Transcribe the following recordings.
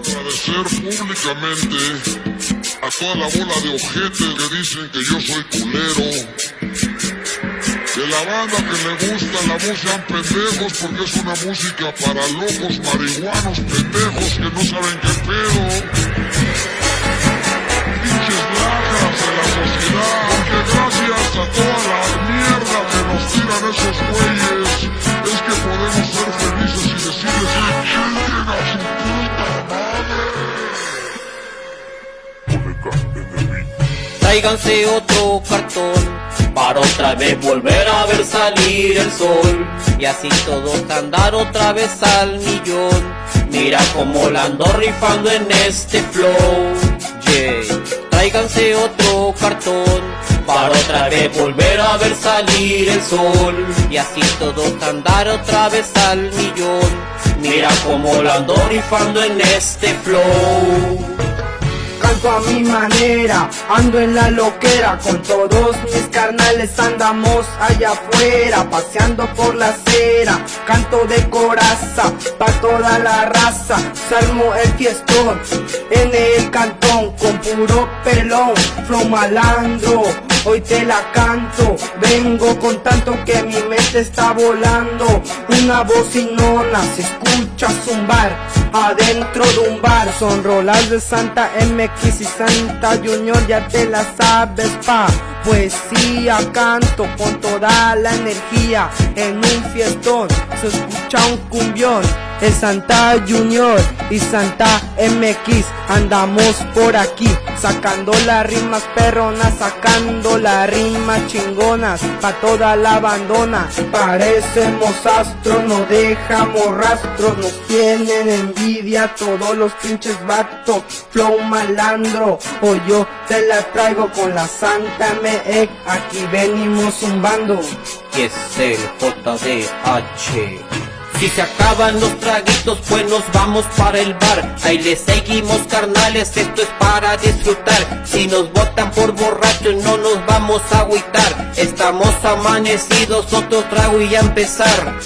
Agradecer públicamente a toda la bola de ojetes que dicen que yo soy culero. De la banda que le gusta la voz sean pendejos porque es una música para locos marihuanos pendejos que no saben qué pedo. Tráiganse otro cartón para otra vez volver a ver salir el sol y así todos andar otra vez al millón. Mira como la ando rifando en este flow. Yeah. Tráiganse otro cartón para otra vez volver a ver salir el sol y así todos andar otra vez al millón. Mira como la ando rifando en este flow mi manera, ando en la loquera, con todos mis carnales andamos allá afuera, paseando por la acera, canto de coraza, pa' toda la raza, salmo el fiestón, en el cantón, con puro pelón, flow malandro, hoy te la canto Vengo con tanto que mi mente está volando. Una bocinona se escucha zumbar Adentro de un bar. Son rolas de Santa MX y Santa Junior Ya te la sabes pa. Poesía canto con toda la energía. En un fiestón se escucha un cumbión el Santa Junior y Santa MX andamos por aquí sacando las rimas perronas, sacando las rimas chingonas pa toda la abandona. Parecemos astros, no dejamos rastros, nos tienen envidia todos los pinches vatos. Flow malandro, o yo te la traigo con la Santa MX, aquí venimos zumbando. Que es el JDH. Si se acaban los traguitos, pues nos vamos para el bar. Ahí le seguimos, carnales, esto es para disfrutar. Si nos votan por borrachos, no nos vamos a agüitar. Estamos amanecidos, otro trago y a empezar.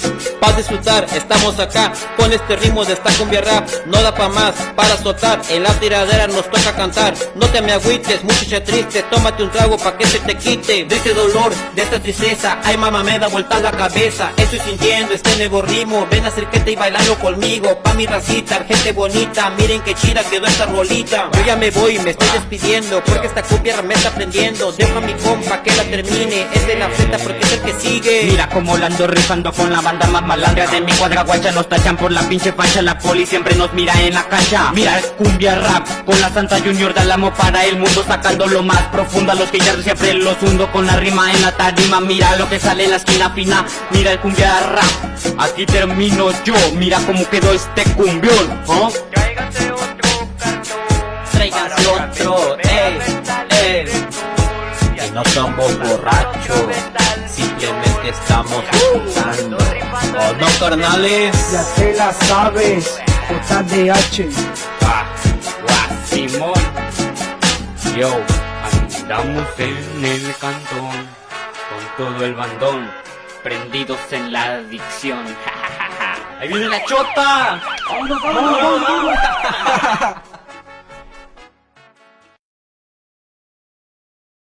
Para disfrutar, estamos acá con este ritmo de esta cumbia rap. No da pa' más, para soltar, en la tiradera nos toca cantar. No te me agüites, muchacha triste, tómate un trago pa' que se te quite. De este dolor, de esta tristeza, ay mamá me da vuelta la cabeza. Estoy sintiendo este nuevo ritmo. Ven acércate y bailando conmigo. Pa' mi racita, gente bonita. Miren qué chida quedó esta rolita. Yo ya me voy, me estoy despidiendo. Porque esta copia me está prendiendo. Dejo a mi compa que la termine. Es de la Z porque es el que sigue. Mira como la ando rifando con la banda más malandra De mi cuadra guacha nos tachan por la pinche facha La poli siempre nos mira en la cancha Mira es cumbia rap Con la Santa Junior amo para el mundo Sacando lo más profundo a los que ya siempre los hundo Con la rima en la tarima Mira lo que sale en la esquina fina Mira el cumbia rap Aquí termino yo, mira cómo quedó este cumbión. Tráiganse otro cartón, tráiganse otro, eh, eh. Y no somos borrachos, simplemente estamos escuchando. ¿O no, carnales? Ya te la sabes, JDH. Ah, Simón. Yo, andamos en el cantón, con todo el bandón, prendidos en la adicción. ¡Ahí viene la chota! ¡Vámonos, vámonos! vámonos!